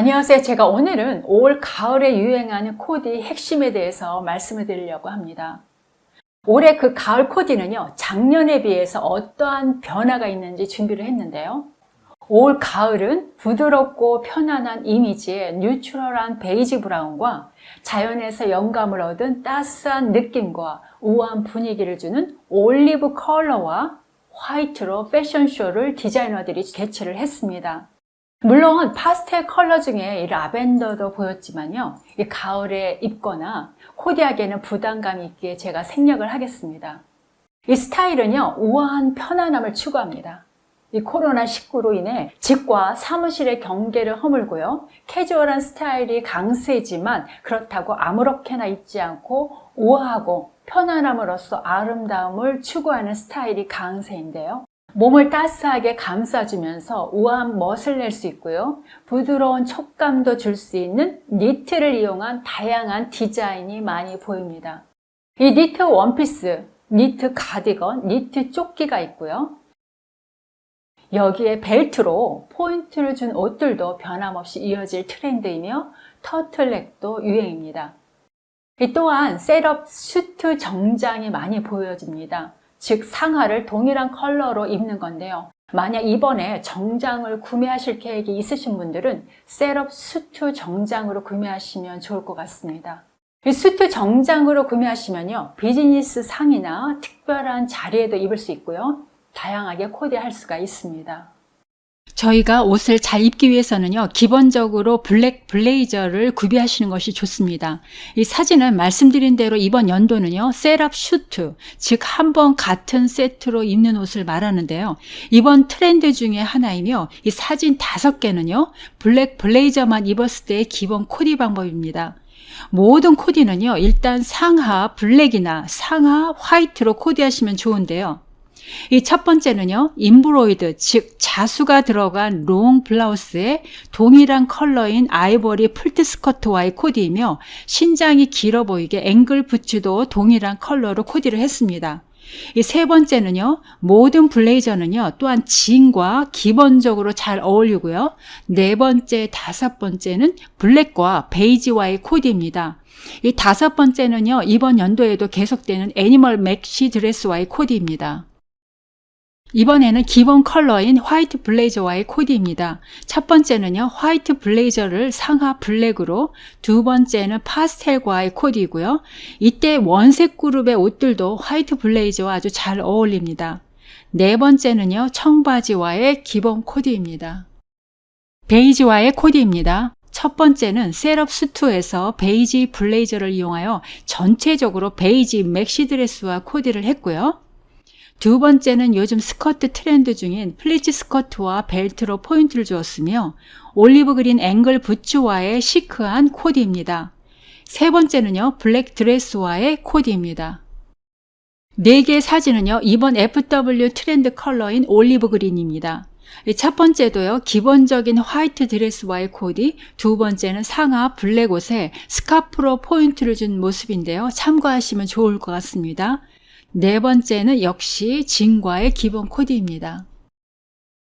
안녕하세요. 제가 오늘은 올 가을에 유행하는 코디 핵심에 대해서 말씀을 드리려고 합니다. 올해 그 가을 코디는요, 작년에 비해서 어떠한 변화가 있는지 준비를 했는데요. 올 가을은 부드럽고 편안한 이미지의 neutral한 베이지 브라운과 자연에서 영감을 얻은 따스한 느낌과 우아한 분위기를 주는 올리브 컬러와 화이트로 패션쇼를 디자이너들이 개최를 했습니다. 물론 파스텔 컬러 중에 이 라벤더도 보였지만요. 이 가을에 입거나 코디하기에는 부담감 있기에 제가 생략을 하겠습니다. 이 스타일은요. 우아한 편안함을 추구합니다. 이 코로나19로 인해 집과 사무실의 경계를 허물고요. 캐주얼한 스타일이 강세지만 그렇다고 아무렇게나 입지 않고 우아하고 편안함으로써 아름다움을 추구하는 스타일이 강세인데요. 몸을 따스하게 감싸주면서 우아한 멋을 낼 수 있고요. 부드러운 촉감도 줄 수 있는 니트를 이용한 다양한 디자인이 많이 보입니다. 이 니트 원피스, 니트 가디건, 니트 조끼가 있고요. 여기에 벨트로 포인트를 준 옷들도 변함없이 이어질 트렌드이며 터틀넥도 유행입니다. 또한 setup 슈트 정장이 많이 보여집니다. 즉 상하를 동일한 컬러로 입는 건데요. 만약 이번에 정장을 구매하실 계획이 있으신 분들은 setup 수트 정장으로 구매하시면 좋을 것 같습니다. 이 수트 정장으로 구매하시면요. 비즈니스 상이나 특별한 자리에도 입을 수 있고요. 다양하게 코디할 수가 있습니다. 저희가 옷을 잘 입기 위해서는요 기본적으로 블랙 블레이저를 구비하시는 것이 좋습니다. 이 사진은 말씀드린 대로 이번 연도는요 setup 슈트 즉 한 벌 같은 세트로 입는 옷을 말하는데요. 이번 트렌드 중에 하나이며 이 사진 다섯 개는요 블랙 블레이저만 입었을 때의 기본 코디 방법입니다. 모든 코디는요 일단 상하 블랙이나 상하 화이트로 코디하시면 좋은데요 이 첫 번째는요, embroidered, 즉 자수가 들어간 롱 블라우스에 동일한 컬러인 아이보리 pleat 스커트와의 코디이며 신장이 길어 보이게 ankle 부츠도 동일한 컬러로 코디를 했습니다. 이 세 번째는요, 모든 블레이저는요, 또한 진과 기본적으로 잘 어울리고요. 네 번째, 다섯 번째는 블랙과 베이지와의 코디입니다. 이 다섯 번째는요, 이번 연도에도 계속되는 animal maxi 드레스와의 코디입니다. 이번에는 기본 컬러인 화이트 블레이저와의 코디입니다. 첫 번째는요, 화이트 블레이저를 상하 블랙으로, 두 번째는 파스텔과의 코디이고요. 이때 원색 그룹의 옷들도 화이트 블레이저와 아주 잘 어울립니다. 네 번째는요, 청바지와의 기본 코디입니다. 베이지와의 코디입니다. 첫 번째는 setup 수트에서 베이지 블레이저를 이용하여 전체적으로 베이지 maxi 드레스와 코디를 했고요. 두 번째는 요즘 스커트 트렌드 중인 플리츠 스커트와 벨트로 포인트를 주었으며 올리브 그린 앵클 부츠와의 시크한 코디입니다. 세 번째는요, 블랙 드레스와의 코디입니다. 네 개의 사진은요, 이번 FW 트렌드 컬러인 올리브 그린입니다. 첫 번째도요, 기본적인 화이트 드레스와의 코디, 두 번째는 상하 블랙 옷에 스카프로 포인트를 준 모습인데요. 참고하시면 좋을 것 같습니다. 네 번째는 역시 진과의 기본 코디입니다.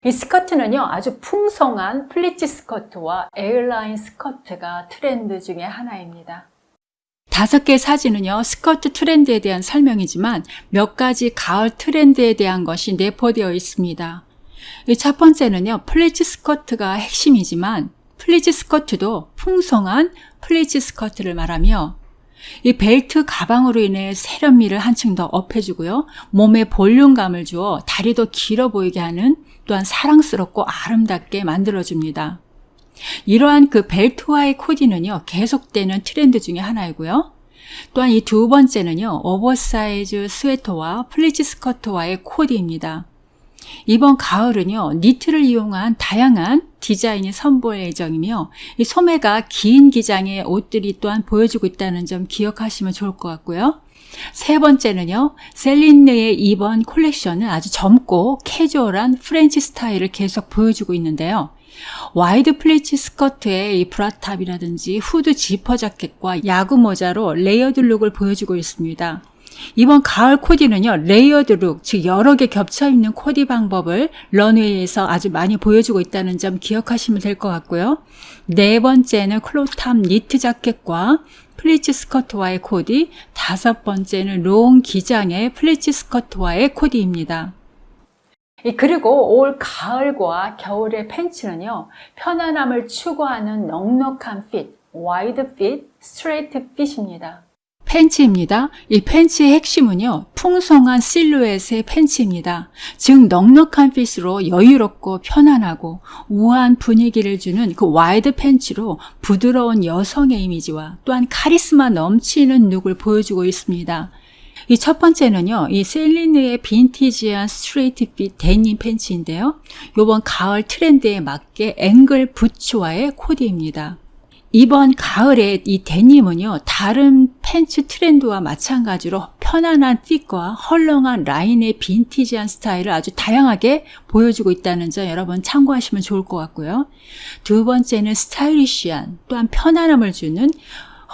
이 스커트는요 아주 풍성한 플리츠 스커트와 A라인 스커트가 트렌드 중에 하나입니다. 다섯 개 사진은요 스커트 트렌드에 대한 설명이지만 몇 가지 가을 트렌드에 대한 것이 내포되어 있습니다. 첫 번째는요 플리츠 스커트가 핵심이지만 플리츠 스커트도 풍성한 플리츠 스커트를 말하며 이 벨트 가방으로 인해 세련미를 한층 더 업해주고요. 몸에 볼륨감을 주어 다리 도 길어 보이게 하는 또한 사랑스럽고 아름답게 만들어줍니다. 이러한 그 벨트와의 코디는요. 계속되는 트렌드 중에 하나이고요. 또한 이 두 번째는요. 오버사이즈 스웨터와 플리츠 스커트와의 코디입니다. 이번 가을은요 니트를 이용한 다양한 디자인이 선보일 예정이며 이 소매가 긴 기장의 옷들이 또한 보여주고 있다는 점 기억하시면 좋을 것 같고요. 세 번째는요 셀린느의 이번 콜렉션은 아주 젊고 캐주얼한 프렌치 스타일을 계속 보여주고 있는데요. 와이드 플리츠 스커트에 이 브라탑이라든지 후드 지퍼 자켓과 야구 모자로 레이어드 룩을 보여주고 있습니다. 이번 가을 코디는요, 레이어드 룩, 즉 여러 개 겹쳐 입는 코디 방법을 런웨이에서 아주 많이 보여주고 있다는 점 기억하시면 될 것 같고요. 네 번째는 크롭탑 니트 자켓과 플리츠 스커트와의 코디, 다섯 번째는 롱 기장의 플리츠 스커트와의 코디입니다. 이 그리고 올 가을과 겨울의 팬츠는요, 편안함을 추구하는 넉넉한 핏, 와이드 핏, 스트레이트 핏입니다. 팬츠입니다. 이 팬츠의 핵심은요, 풍성한 실루엣의 팬츠입니다. 즉, 넉넉한 핏으로 여유롭고 편안하고 우아한 분위기를 주는 그 와이드 팬츠로 부드러운 여성의 이미지와 또한 카리스마 넘치는 룩을 보여주고 있습니다. 이 첫 번째는요, 이 셀리느의 빈티지한 스트레이트 핏 데님 팬츠인데요. 요번 가을 트렌드에 맞게 앵클 부츠와의 코디입니다. 이번 가을에 이 데님은요, 다른 팬츠 트렌드와 마찬가지로 편안한 핏과 헐렁한 라인의 빈티지한 스타일을 아주 다양하게 보여주고 있다는 점 여러분 참고하시면 좋을 것 같고요. 두 번째는 스타일리시한 또한 편안함을 주는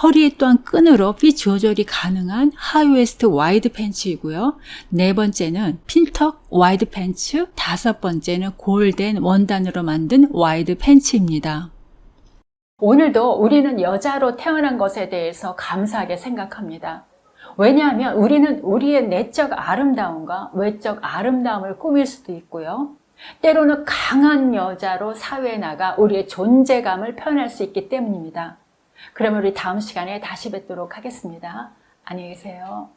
허리에 또한 끈으로 핏 조절이 가능한 하이웨스트 와이드 팬츠이고요. 네 번째는 핀턱 와이드 팬츠, 다섯 번째는 골덴 원단으로 만든 와이드 팬츠입니다. 오늘도 우리는 여자로 태어난 것에 대해서 감사하게 생각합니다. 왜냐하면 우리는 우리의 내적 아름다움과 외적 아름다움을 꾸밀 수도 있고요. 때로는 강한 여자로 사회에 나가 우리의 존재감을 표현할 수 있기 때문입니다. 그러면 우리 다음 시간에 다시 뵙도록 하겠습니다. 안녕히 계세요.